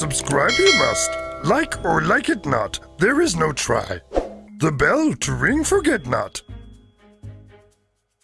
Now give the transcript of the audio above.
subscribe you must. Like or like it not, there is no try. The bell to ring forget not.